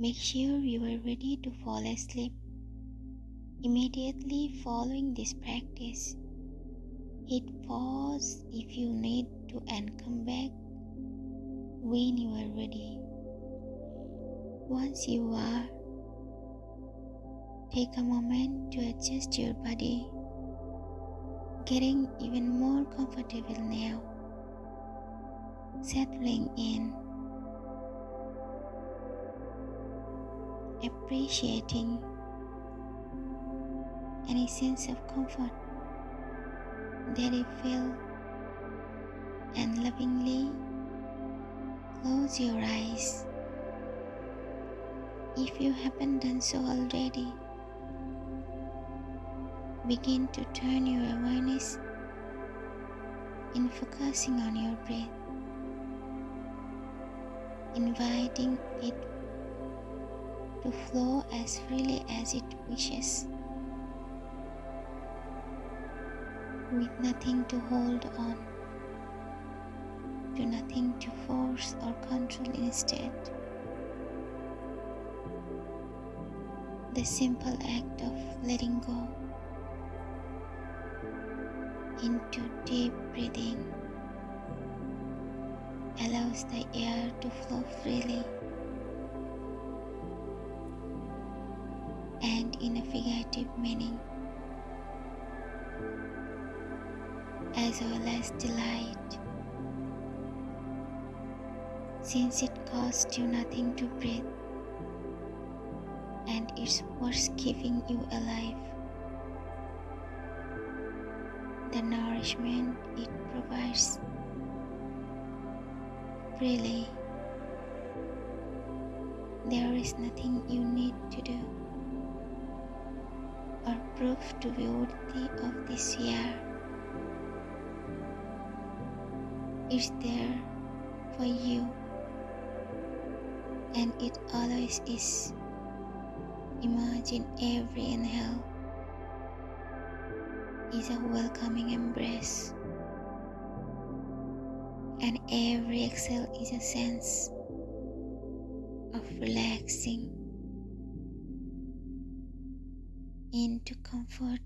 Make sure you are ready to fall asleep. Immediately following this practice, hit pause if you need to and come back when you are ready. Once you are, take a moment to adjust your body, getting even more comfortable now, settling in, appreciating any sense of comfort that you feel and lovingly close your eyes. If you haven't done so already begin to turn your awareness in focusing on your breath inviting it to flow as freely as it wishes with nothing to hold on, to nothing to force or control instead. The simple act of letting go into deep breathing allows the air to flow freely in a figurative meaning. as well as delight. Since it costs you nothing to breathe and it's worth keeping you alive. The nourishment it provides freely. There is nothing you need to do or prove to be worthy of this year. is there for you and it always is. Imagine every inhale is a welcoming embrace, and every exhale is a sense of relaxing into comfort.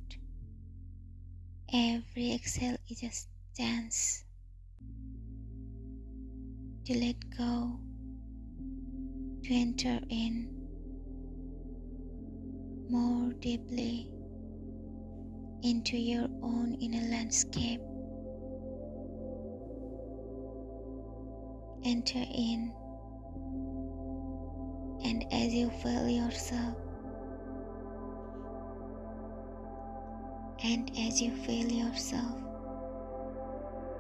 Every exhale is a stance to let go, to enter in more deeply into your own inner landscape. Enter in, and as you feel yourself, and as you feel yourself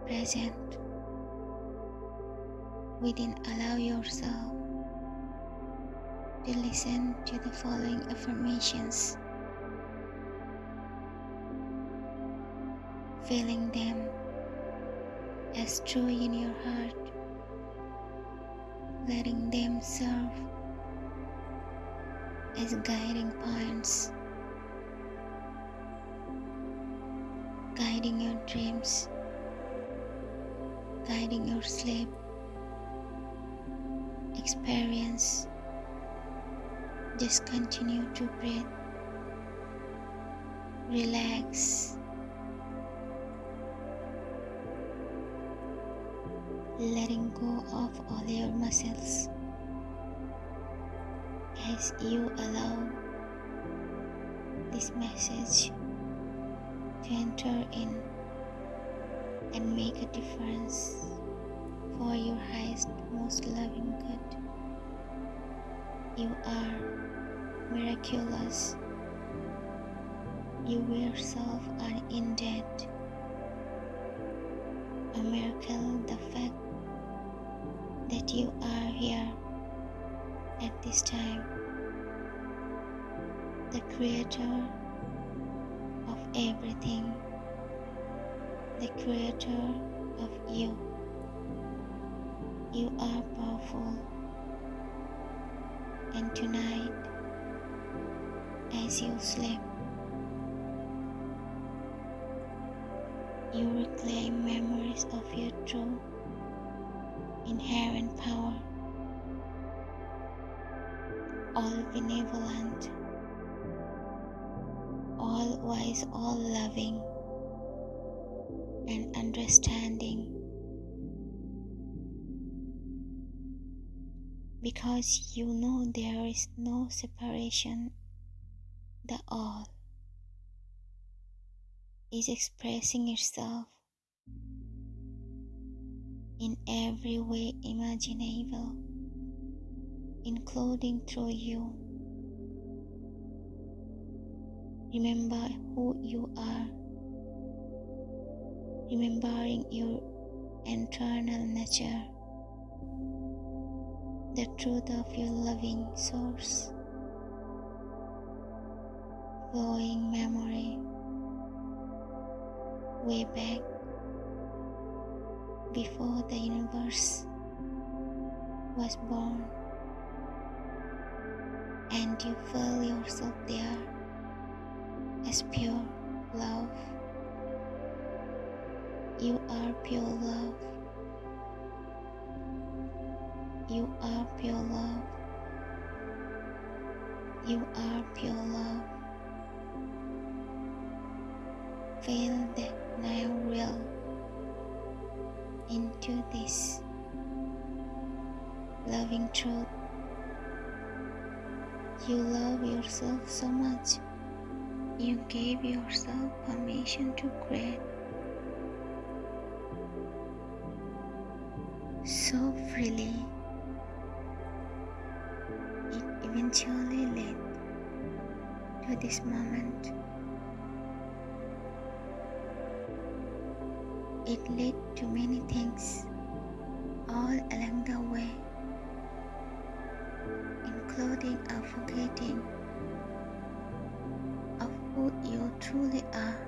present within allow yourself to listen to the following affirmations, feeling them as true in your heart, letting them serve as guiding points, guiding your dreams, guiding your sleep experience. Just continue to breathe. Relax. Letting go of all your muscles as you allow this message to enter in and make a difference for your highest, most loving good. You are miraculous. You yourself are indeed a miracle. The fact that you are here at this time, the creator everything, the creator of you. You are powerful. And tonight, as you sleep, you reclaim memories of your true inherent power. all benevolent, all wise, all loving, and understanding. Because you know there is no separation, the all is expressing itself in every way imaginable, including through you. Remember who you are, remembering your internal nature, the truth of your loving source, flowing memory. Way back. Before the universe was born, and you feel yourself there as pure love. You are pure love. You are pure love. You are pure love. Feel that now real into this loving truth. You love yourself so much, you gave yourself permission to create. So freely, it eventually led to this moment. It led to many things all along the way, including a forgetting you truly are.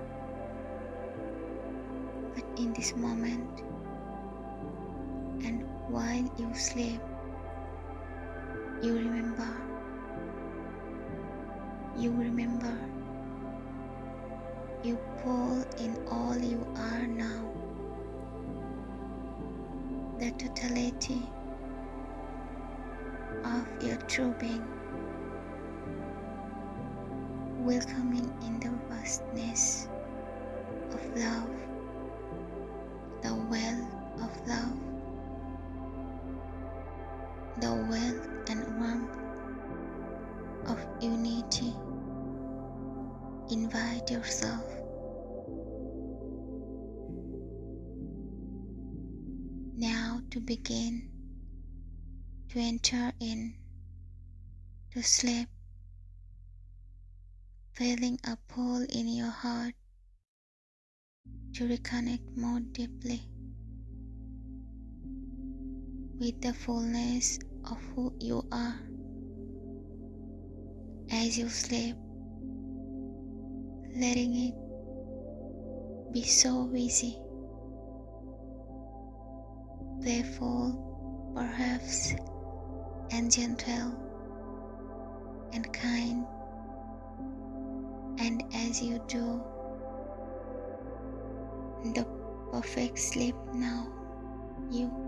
But in this moment, and while you sleep, you remember. You remember. You pull in all you are now the totality of your true being, welcoming in the vastness of love, the well of love, the wealth and warmth of unity. Invite yourself now to begin to enter in to sleep, feeling a pull in your heart to reconnect more deeply with the fullness of who you are as you sleep, letting it be so easy playful, perhaps, and gentle and kind. And as you do, the perfect sleep now, you